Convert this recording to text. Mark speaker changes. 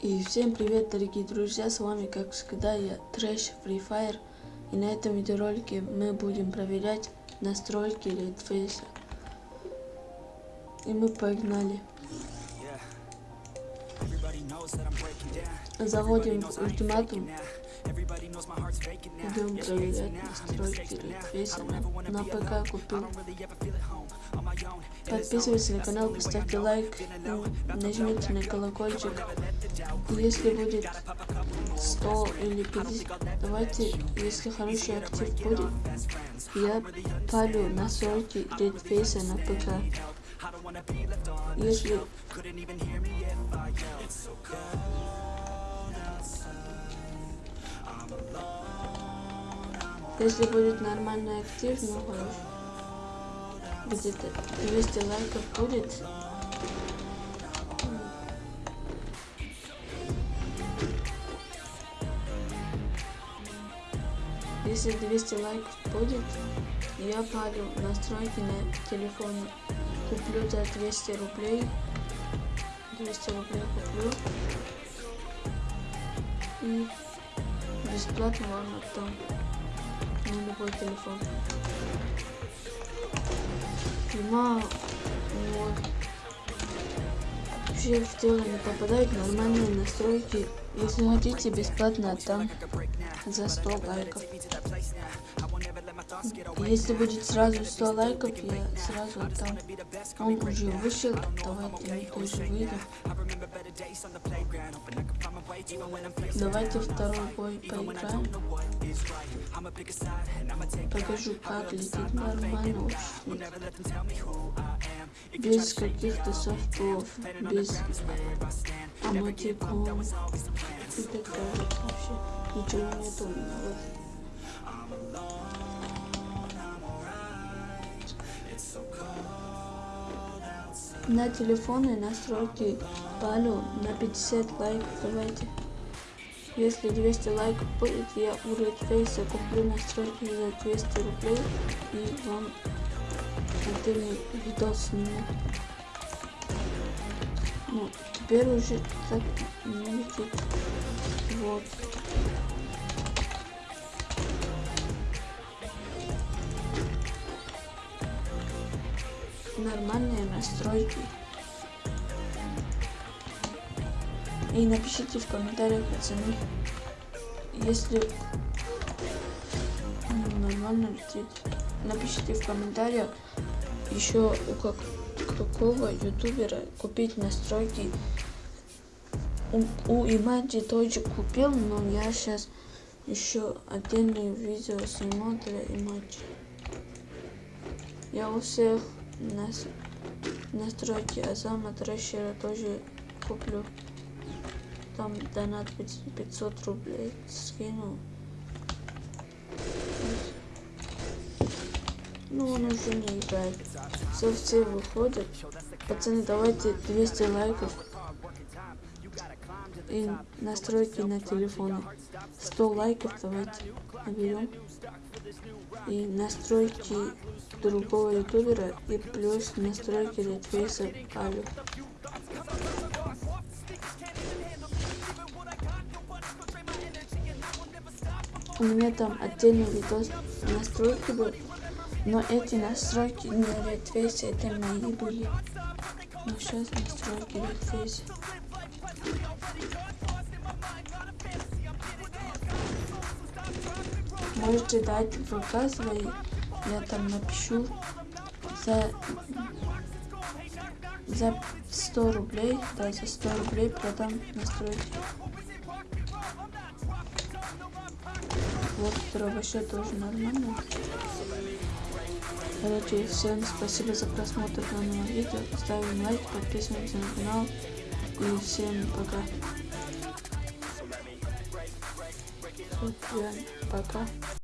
Speaker 1: И всем привет, дорогие друзья, с вами, как всегда, я Трэш Free Fire. И на этом видеоролике мы будем проверять настройки Redface. И мы погнали. Заходим в ультиматум. Идем проверять настройки. На, на ПК купил. Подписывайтесь на канал, поставьте лайк, нажмите на колокольчик. Если будет 100 или 50, давайте, если хороший актив будет, я палю настройки Redface на ПК. Если если будет нормальный актив, ну хорошо где-то 200 лайков будет. Если 200 лайков будет, я парю настройки на телефоне. Куплю за 200 рублей. 200 рублей куплю. И бесплатно вам отдам на любой телефон снимал. Вот. Вообще в тело не попадают нормальные настройки. Если хотите, бесплатно там за 100 лайков. Если будет сразу 100 лайков, я сразу отдам. Он уже вышел, давайте мы тоже выйдем. Давайте второй бой поиграем. Покажу, как летит нормально Без каких-то софтов, без амотиков и так. Вообще ничего меня. Вот. На телефоны настройки палю на 50 лайков давайте. Если 200 лайков будет, я у Redface куплю настройки за 200 рублей и вам отдельный видос сниму. Ну, теперь уже так не летит. Вот. нормальные настройки. И напишите в комментариях, пацаны, если нормально летит. Напишите в комментариях еще у как, какого ютубера купить настройки. У, Имаджи тоже купил, но я сейчас еще отдельное видео сниму для Имаджи. Я у всех нас, настройки Азама Трэшера тоже куплю. Там донат 500 рублей скинул. Ну, он уже не играет. Все, все выходят. Пацаны, давайте 200 лайков. И настройки на телефоне. 100 лайков давайте наберем. И настройки другого ютубера и плюс настройки редфейса Алю. У меня там отдельный видос настройки был, но эти настройки не редфейса, это мои были. Но сейчас настройки редфейса. Можете дать в свои я там напишу за за 100 рублей, да, за 100 рублей продам настройки. Вот второй вообще тоже нормально. Короче, всем спасибо за просмотр данного видео. Ставим лайк, подписываемся на канал. И всем пока. Вот, реально, пока.